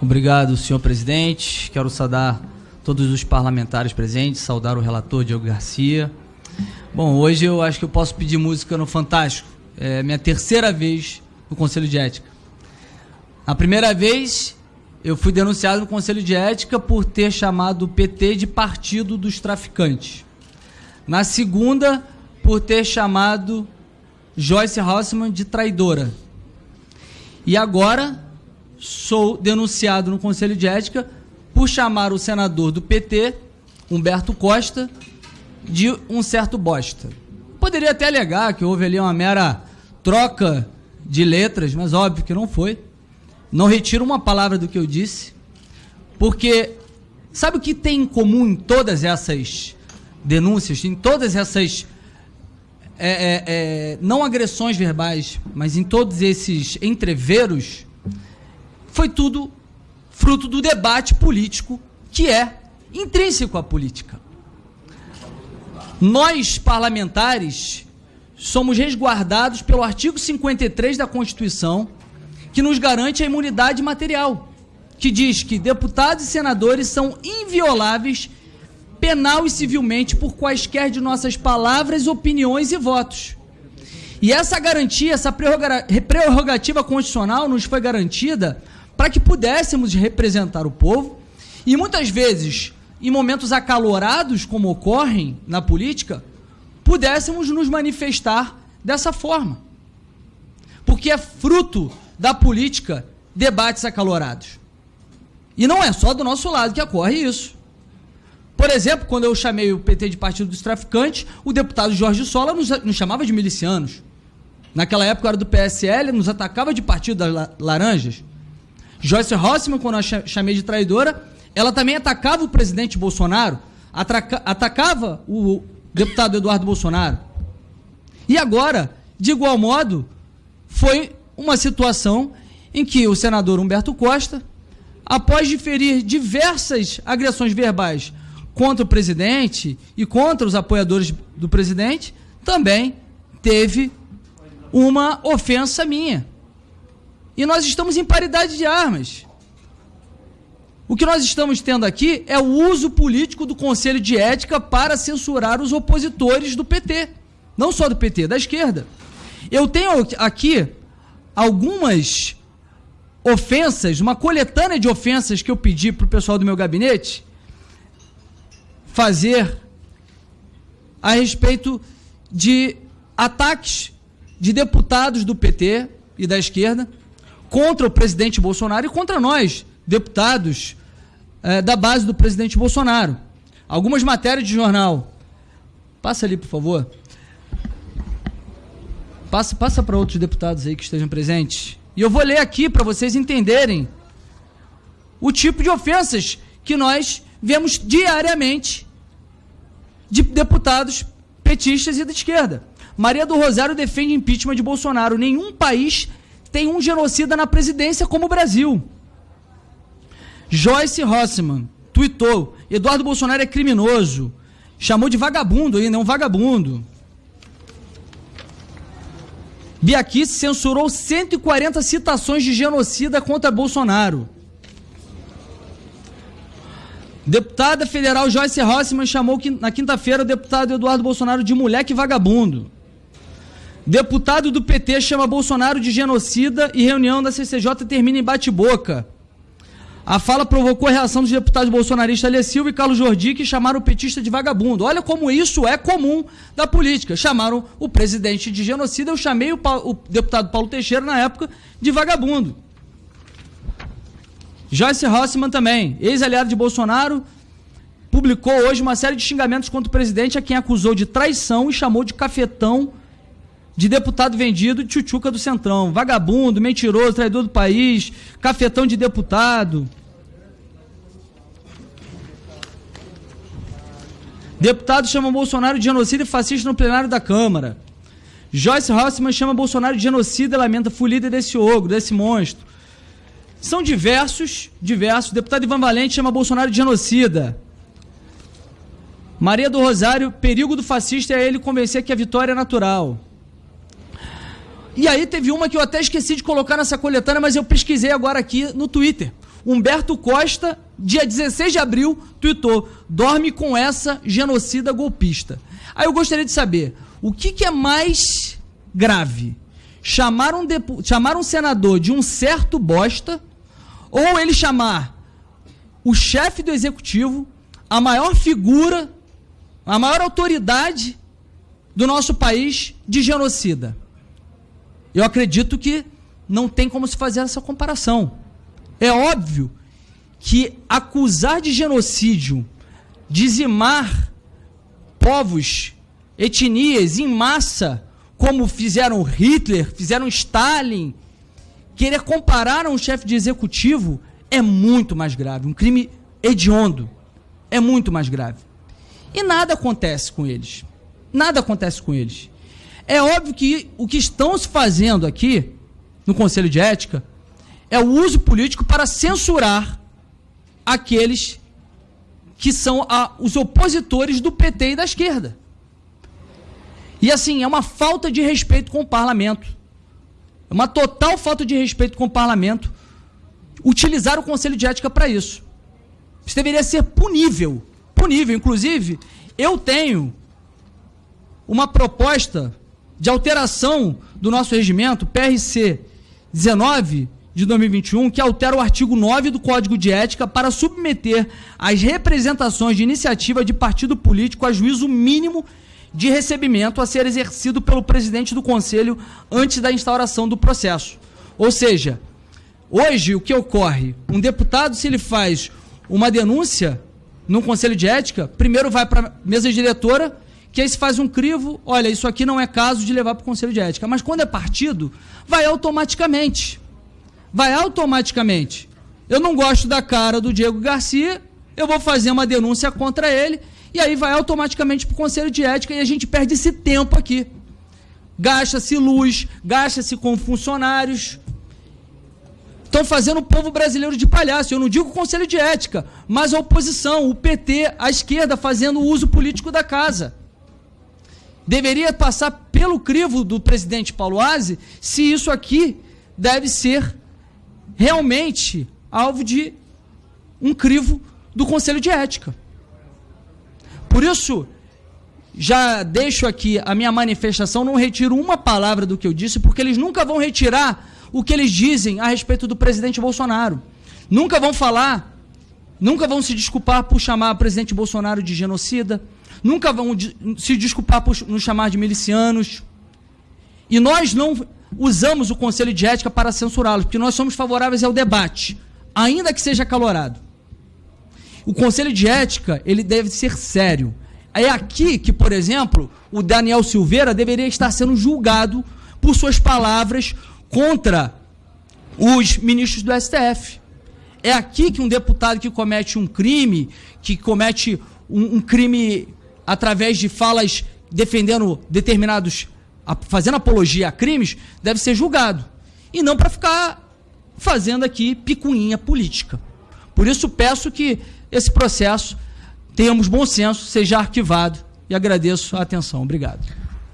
Obrigado, senhor presidente. Quero saudar todos os parlamentares presentes, saudar o relator Diego Garcia. Bom, hoje eu acho que eu posso pedir música no Fantástico. É minha terceira vez no Conselho de Ética. A primeira vez eu fui denunciado no Conselho de Ética por ter chamado o PT de partido dos traficantes. Na segunda, por ter chamado Joyce Hausmann de traidora. E agora sou denunciado no Conselho de Ética por chamar o senador do PT, Humberto Costa, de um certo bosta. Poderia até alegar que houve ali uma mera troca de letras, mas óbvio que não foi. Não retiro uma palavra do que eu disse, porque sabe o que tem em comum em todas essas denúncias, em todas essas é, é, é, não agressões verbais, mas em todos esses entreveros, foi tudo fruto do debate político que é intrínseco à política. Nós, parlamentares, somos resguardados pelo artigo 53 da Constituição, que nos garante a imunidade material, que diz que deputados e senadores são invioláveis penal e civilmente por quaisquer de nossas palavras, opiniões e votos. E essa garantia, essa prerrogativa constitucional nos foi garantida para que pudéssemos representar o povo e muitas vezes, em momentos acalorados, como ocorrem na política, pudéssemos nos manifestar dessa forma. Porque é fruto da política debates acalorados. E não é só do nosso lado que ocorre isso. Por exemplo, quando eu chamei o PT de Partido dos Traficantes, o deputado Jorge Sola nos, nos chamava de milicianos. Naquela época era do PSL, nos atacava de Partido das Laranjas. Joyce Rossman, quando eu chamei de traidora, ela também atacava o presidente Bolsonaro, atacava o deputado Eduardo Bolsonaro. E agora, de igual modo, foi uma situação em que o senador Humberto Costa, após diferir diversas agressões verbais contra o presidente e contra os apoiadores do presidente, também teve uma ofensa minha. E nós estamos em paridade de armas. O que nós estamos tendo aqui é o uso político do Conselho de Ética para censurar os opositores do PT. Não só do PT, da esquerda. Eu tenho aqui algumas ofensas, uma coletânea de ofensas que eu pedi para o pessoal do meu gabinete, fazer a respeito de ataques de deputados do PT e da esquerda contra o presidente Bolsonaro e contra nós, deputados é, da base do presidente Bolsonaro. Algumas matérias de jornal. Passa ali, por favor. Passa, passa para outros deputados aí que estejam presentes. E eu vou ler aqui para vocês entenderem o tipo de ofensas que nós vemos diariamente de deputados petistas e da esquerda. Maria do Rosário defende impeachment de Bolsonaro. Nenhum país tem um genocida na presidência como o Brasil. Joyce Rossman tweetou: Eduardo Bolsonaro é criminoso. Chamou de vagabundo ainda, é um vagabundo. Biaquice censurou 140 citações de genocida contra Bolsonaro. Deputada federal Joyce Rossman chamou na quinta-feira o deputado Eduardo Bolsonaro de moleque vagabundo. Deputado do PT chama Bolsonaro de genocida e reunião da CCJ termina em bate-boca. A fala provocou a reação dos deputados bolsonaristas Alê Silva e Carlos Jordi, que chamaram o petista de vagabundo. Olha como isso é comum da política. Chamaram o presidente de genocida, eu chamei o, o deputado Paulo Teixeira, na época, de vagabundo. Joyce Rossman também, ex-aliado de Bolsonaro, publicou hoje uma série de xingamentos contra o presidente, a quem acusou de traição e chamou de cafetão de deputado vendido de tchutchuca do Centrão. Vagabundo, mentiroso, traidor do país, cafetão de deputado. Deputado chama Bolsonaro de genocida e fascista no plenário da Câmara. Joyce Rossman chama Bolsonaro de genocida e lamenta fulida desse ogro, desse monstro. São diversos, diversos. Deputado Ivan Valente chama Bolsonaro de genocida. Maria do Rosário, perigo do fascista é ele convencer que a vitória é natural. E aí teve uma que eu até esqueci de colocar nessa coletânea, mas eu pesquisei agora aqui no Twitter. Humberto Costa, dia 16 de abril, tuitou: dorme com essa genocida golpista. Aí eu gostaria de saber o que, que é mais grave: chamar um, chamar um senador de um certo bosta ou ele chamar o chefe do executivo, a maior figura, a maior autoridade do nosso país de genocida. Eu acredito que não tem como se fazer essa comparação. É óbvio que acusar de genocídio, dizimar povos, etnias em massa, como fizeram Hitler, fizeram Stalin, querer comparar um chefe de executivo é muito mais grave. Um crime hediondo é muito mais grave. E nada acontece com eles. Nada acontece com eles. É óbvio que o que estão se fazendo aqui, no Conselho de Ética, é o uso político para censurar aqueles que são a, os opositores do PT e da esquerda. E assim, é uma falta de respeito com o parlamento. É uma total falta de respeito com o parlamento utilizar o Conselho de Ética para isso. Isso deveria ser punível. Punível. Inclusive, eu tenho uma proposta de alteração do nosso regimento, PRC 19 de 2021, que altera o artigo 9 do Código de Ética para submeter as representações de iniciativa de partido político a juízo mínimo de recebimento a ser exercido pelo presidente do Conselho antes da instauração do processo. Ou seja, hoje o que ocorre? Um deputado, se ele faz uma denúncia no Conselho de Ética, primeiro vai para a mesa diretora, que aí se faz um crivo, olha, isso aqui não é caso de levar para o Conselho de Ética. Mas quando é partido, vai automaticamente. Vai automaticamente. Eu não gosto da cara do Diego Garcia, eu vou fazer uma denúncia contra ele e aí vai automaticamente para o Conselho de Ética e a gente perde esse tempo aqui. Gasta-se luz, gasta-se com funcionários. Estão fazendo o povo brasileiro de palhaço. Eu não digo o Conselho de Ética, mas a oposição, o PT, a esquerda, fazendo uso político da casa. Deveria passar pelo crivo do presidente Paulo Aze se isso aqui deve ser realmente alvo de um crivo do Conselho de Ética. Por isso, já deixo aqui a minha manifestação, não retiro uma palavra do que eu disse, porque eles nunca vão retirar o que eles dizem a respeito do presidente Bolsonaro. Nunca vão falar, nunca vão se desculpar por chamar o presidente Bolsonaro de genocida, nunca vão se desculpar por nos chamar de milicianos. E nós não usamos o Conselho de Ética para censurá-los, porque nós somos favoráveis ao debate, ainda que seja calorado. O Conselho de Ética, ele deve ser sério. É aqui que, por exemplo, o Daniel Silveira deveria estar sendo julgado por suas palavras contra os ministros do STF. É aqui que um deputado que comete um crime, que comete um, um crime através de falas defendendo determinados, fazendo apologia a crimes, deve ser julgado. E não para ficar fazendo aqui picuinha política. Por isso peço que esse processo, tenhamos bom senso, seja arquivado. E agradeço a atenção. Obrigado.